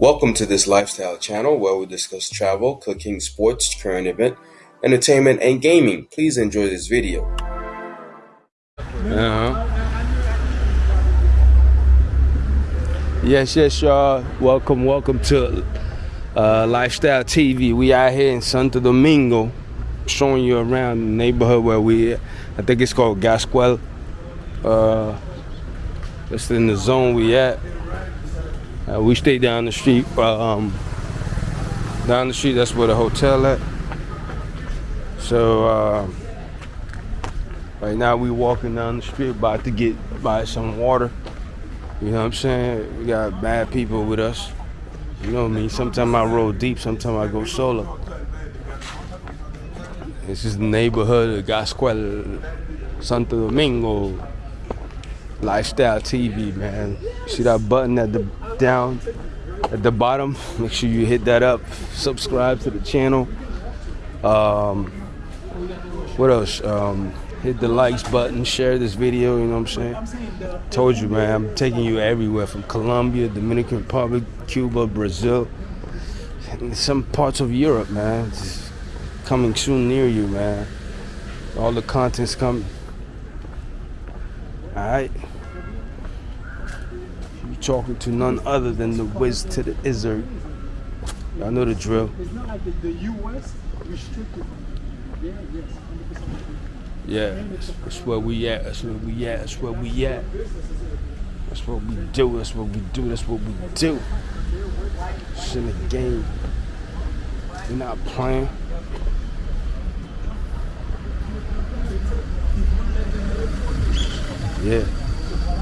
Welcome to this lifestyle channel where we discuss travel, cooking, sports, current event, entertainment, and gaming. Please enjoy this video. Uh-huh. Yes, yes, y'all. Welcome, welcome to uh, Lifestyle TV. We out here in Santo Domingo, showing you around the neighborhood where we. I think it's called Gazcue. Uh, that's in the zone we at. Uh, we stay down the street. Uh, um, down the street, that's where the hotel at. So uh, right now we walking down the street, about to get buy some water. You know what I'm saying? We got bad people with us. You know what I mean? Sometimes I roll deep, sometimes I go solo. This is the neighborhood of Gazcue, Santo Domingo. Lifestyle TV, man. See that button at the down at the bottom? Make sure you hit that up. Subscribe to the channel. Um, what else? Um, hit the likes button, share this video, you know what I'm saying? Told you, man, I'm taking you everywhere from Colombia, Dominican Republic, Cuba, Brazil, some parts of Europe, man. It's coming soon near you, man. All the content's coming. Alright. You talking to none other than the whiz to the izzard. Y'all know the drill. It's not like the, the U.S. restricted. Yeah, yes, Yeah, that's, that's where we at. That's where we at. That's where we at. That's what we do. That's what we do. That's what we do. It's in the game. We're not playing. Yeah.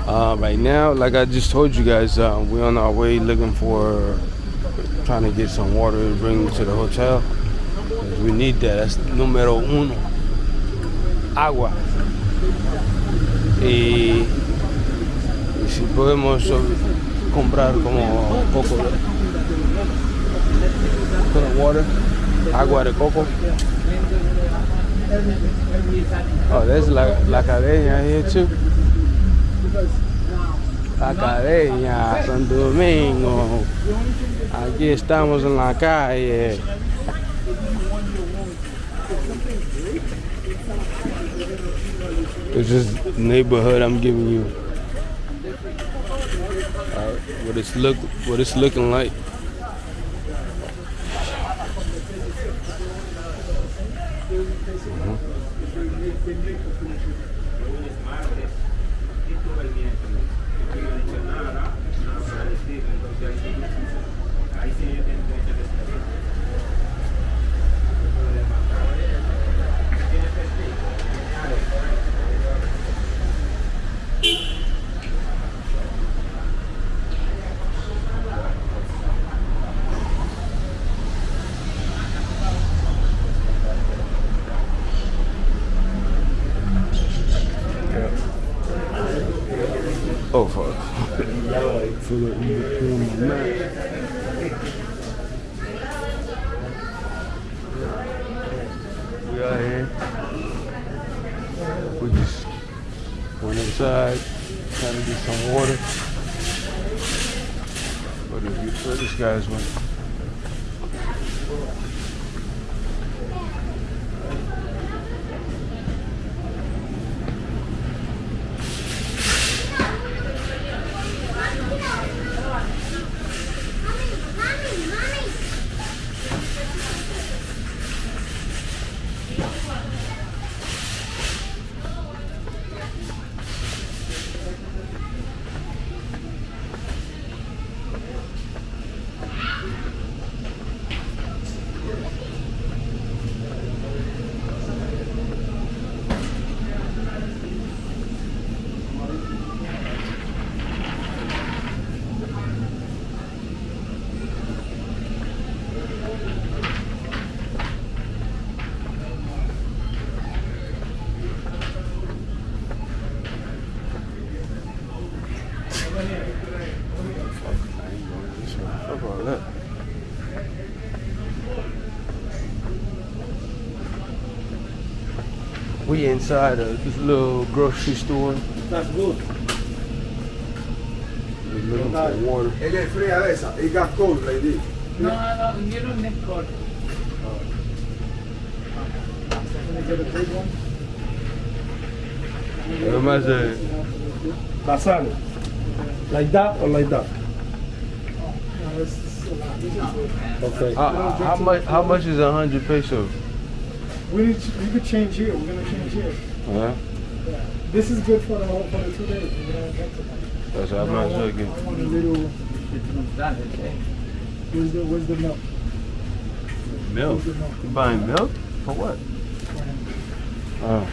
Uh, right now, like I just told you guys, uh, we're on our way looking for, trying to get some water to bring to the hotel. We need that. That's numero uno. Agua. Y, si podemos comprar como poco water, agua de coco. Oh, there's la, la cadeña here too. La cadeña, Santo Domingo. Aquí estamos en la calle. This is the neighborhood I'm giving you. Uh, what it's look, what it's looking like. Oh Out here. We just went inside, trying to get some water. Is it? Where this guy's went? We inside of this little grocery store. That's good. We're looking like, Water. Ella es fría de. It got cold like this. No, no, you don't need cold. Can I get a big one? How much Basal. Like that or like that? No, this is a lot. This is a- okay. How, how much? How much is a hundred pesos? We need, to- you could change here. We're gonna change here. Huh? Yeah. This is good for the whole, for the two days. We're gonna get to that. That's how much I get. I want a little, where's the, where's the milk? Milk. Milk? You buying milk? For what? Oh.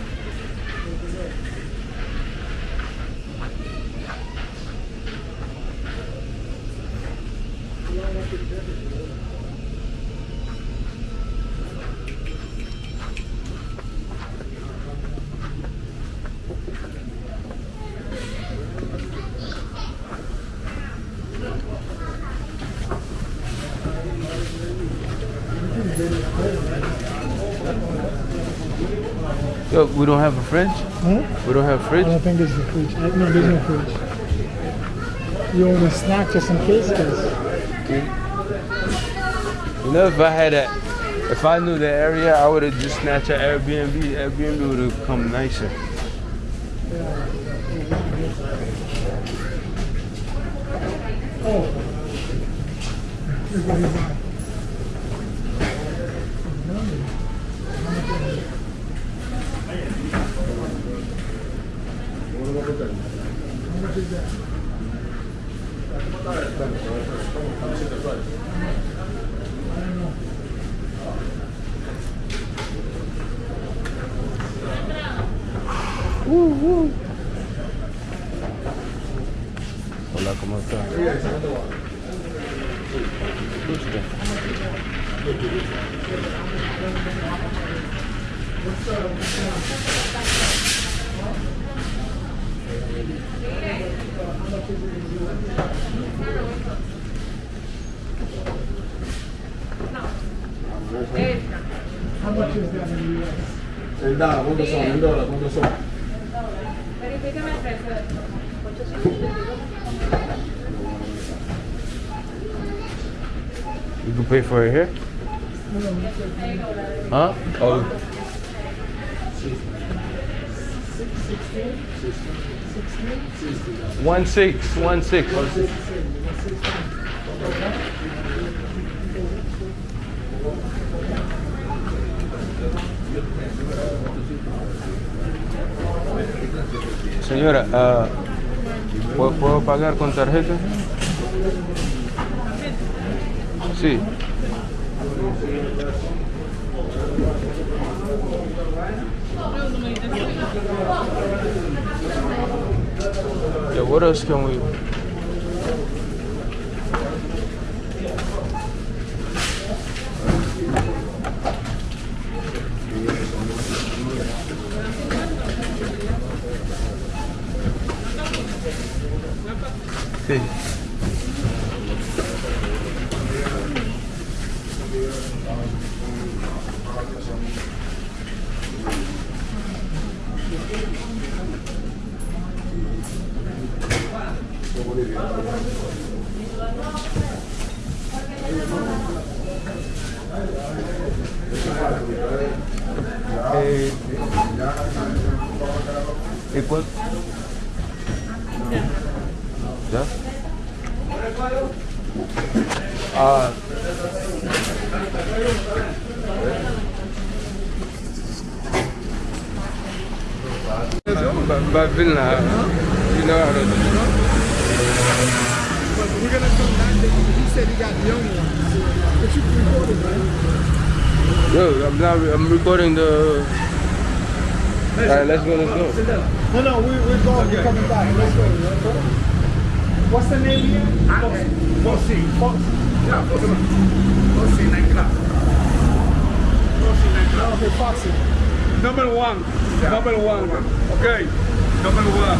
Yo, we don't have a fridge? Huh? We don't have I fridge? don't think there's a fridge. I, no, there's no fridge. You only snack just in case, cause You know, if I had a, if I knew the area, I would have just snatched an Airbnb. Airbnb would have come nicer. oh. Hola, ¿cómo? Gusto. How much is that in the US? En dólar, ¿cuántos son? En dólar, ¿cuántos son? You can pay for it here? Huh? Oh. One six, one six. Señora, ah, ¿puedo, puedo pagar con tarjeta? Sí. Yeah, what else can we? Sí. Eh, ¿Y Ah. But, Vilna, you know how to But we're gonna come back. there. He said he got young ones. But you recorded, right? Yo, I'm not. I'm recording the. All right, let's go. Let's go. No, no, we, we're going. We're coming back. Let's go. Let's go. What's the name again? Fossi. Fox. Yeah, Fossi. Fossi nightclub. Fossi nightclub. Okay, Foxy. Number one. Number one. Okay. Number one.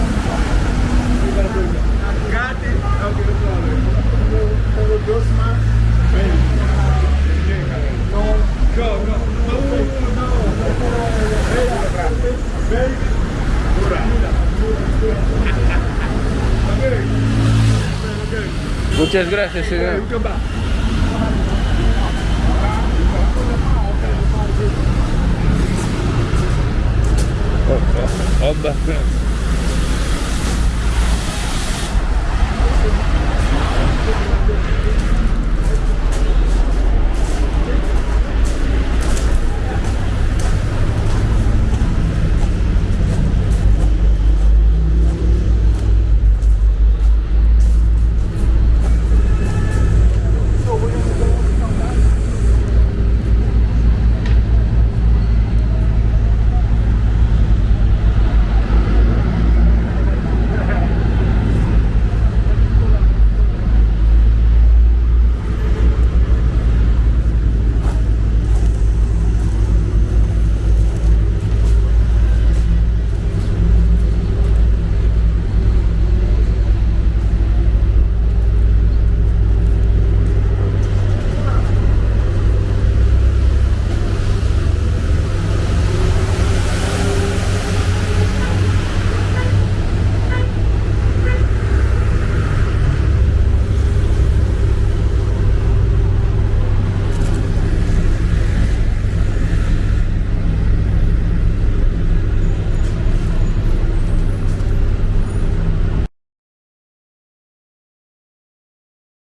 Muchas gracias, señor. You come